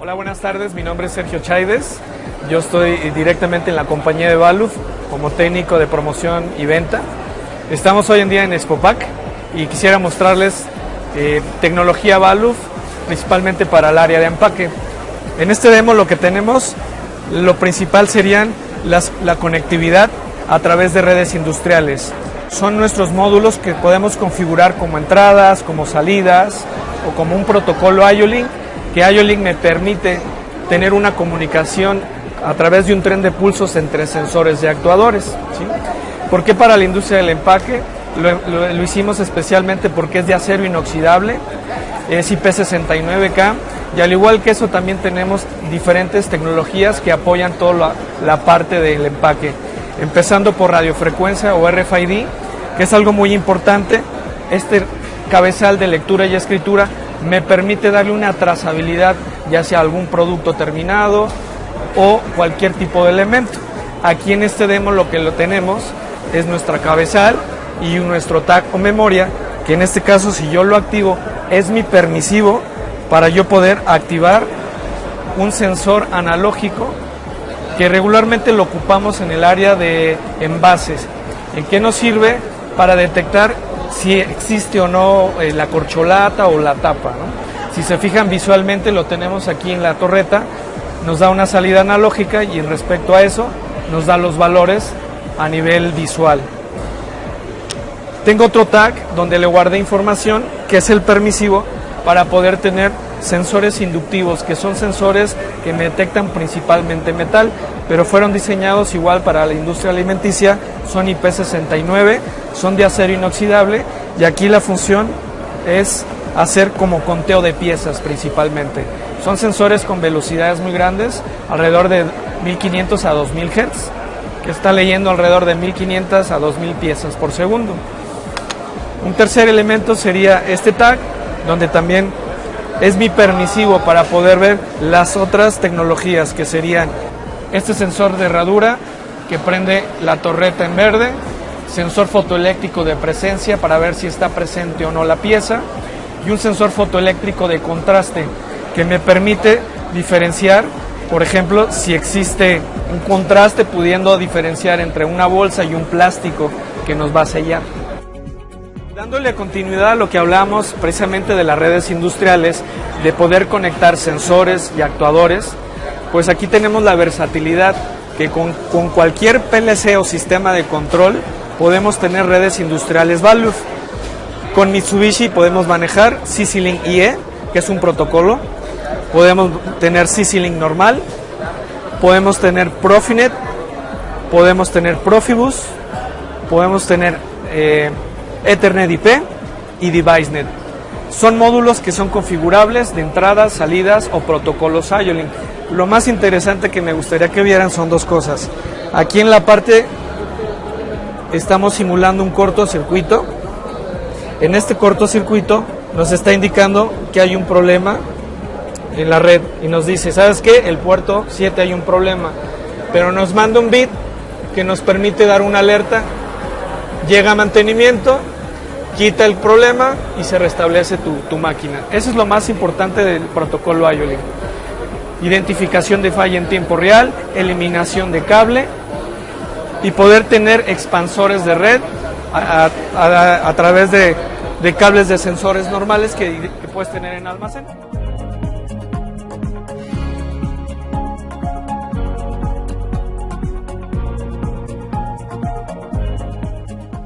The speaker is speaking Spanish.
Hola, buenas tardes. Mi nombre es Sergio Chaides. Yo estoy directamente en la compañía de Valuf como técnico de promoción y venta. Estamos hoy en día en Expopac y quisiera mostrarles eh, tecnología Valuf, principalmente para el área de empaque. En este demo lo que tenemos, lo principal serían la conectividad a través de redes industriales. Son nuestros módulos que podemos configurar como entradas, como salidas o como un protocolo IOLINK, que IOLINK me permite tener una comunicación a través de un tren de pulsos entre sensores y actuadores. ¿sí? ¿Por qué para la industria del empaque? Lo, hicimos especialmente porque es de acero inoxidable, es IP69K y al igual que eso también tenemos diferentes tecnologías que apoyan toda la, la parte del empaque empezando por radiofrecuencia o RFID, que es algo muy importante. Este cabezal de lectura y escritura me permite darle una trazabilidad ya sea algún producto terminado o cualquier tipo de elemento. Aquí en este demo lo que lo tenemos es nuestra cabezal y nuestro tag o memoria, que en este caso si yo lo activo es mi permisivo para yo poder activar un sensor analógico que regularmente lo ocupamos en el área de envases. ¿En qué nos sirve? Para detectar si existe o no eh, la corcholata o la tapa. Si se fijan visualmente lo tenemos aquí en la torreta, nos da una salida analógica y respecto a eso nos da los valores a nivel visual. Tengo otro tag donde le guardé información que es el permisivo para poder tener sensores inductivos, que son sensores que detectan principalmente metal, pero fueron diseñados igual para la industria alimenticia, son IP69, son de acero inoxidable y aquí la función es hacer como conteo de piezas principalmente. Son sensores con velocidades muy grandes, alrededor de 1500 a 2000 Hz, que está leyendo alrededor de 1500 a 2000 piezas por segundo. Un tercer elemento sería este tag, donde también es mi permisivo para poder ver las otras tecnologías que serían este sensor de herradura que prende la torreta en verde, sensor fotoeléctrico de presencia para ver si está presente o no la pieza y un sensor fotoeléctrico de contraste que me permite diferenciar, por ejemplo, si existe un contraste pudiendo diferenciar entre una bolsa y un plástico que nos va a sellar. Dándole continuidad a lo que hablamos precisamente de las redes industriales, de poder conectar sensores y actuadores, pues aquí tenemos la versatilidad que con, cualquier PLC o sistema de control podemos tener redes industriales Valve. Con Mitsubishi podemos manejar CC-Link IE, que es un protocolo, podemos tener CC-Link normal, podemos tener Profinet, podemos tener Profibus, podemos tener eh, Ethernet IP y DeviceNet. Son módulos que son configurables de entradas, salidas o protocolos IOLINK. Lo más interesante que me gustaría que vieran son dos cosas. Aquí en la parte estamos simulando un cortocircuito. En este cortocircuito nos está indicando que hay un problema en la red y nos dice, ¿sabes qué? El puerto 7 hay un problema, pero nos manda un bit que nos permite dar una alerta llega a mantenimiento, quita el problema y se restablece tu, máquina. Eso es lo más importante del protocolo IOLINK. Identificación de falla en tiempo real, eliminación de cable y poder tener expansores de red a, través de, cables de sensores normales que puedes tener en almacén.